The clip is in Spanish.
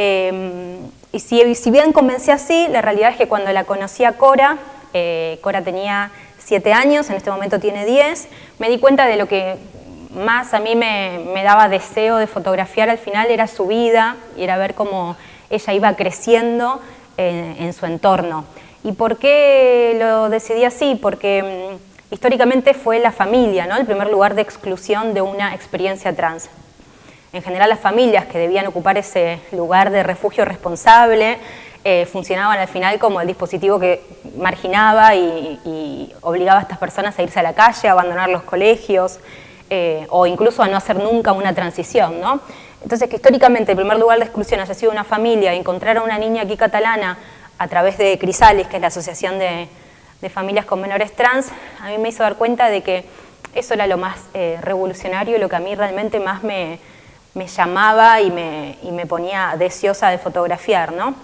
Eh, y si, bien comencé así, la realidad es que cuando la conocí a Cora, eh, Cora tenía 7 años, en este momento tiene 10, me di cuenta de lo que más a mí me, daba deseo de fotografiar al final era su vida y era ver cómo ella iba creciendo en, en su entorno. ¿Y por qué lo decidí así? Porque mm, históricamente fue la familia, ¿no? el primer lugar de exclusión de una experiencia trans. En general las familias que debían ocupar ese lugar de refugio responsable eh, funcionaban al final como el dispositivo que marginaba y, obligaba a estas personas a irse a la calle, a abandonar los colegios eh, o incluso a no hacer nunca una transición. ¿no? Entonces que históricamente el primer lugar de exclusión haya sido una familia encontrar a una niña aquí catalana a través de Crisalis, que es la asociación de, familias con menores trans, a mí me hizo dar cuenta de que eso era lo más eh, revolucionario lo que a mí realmente más me, me llamaba y me, y me ponía deseosa de fotografiar, ¿no?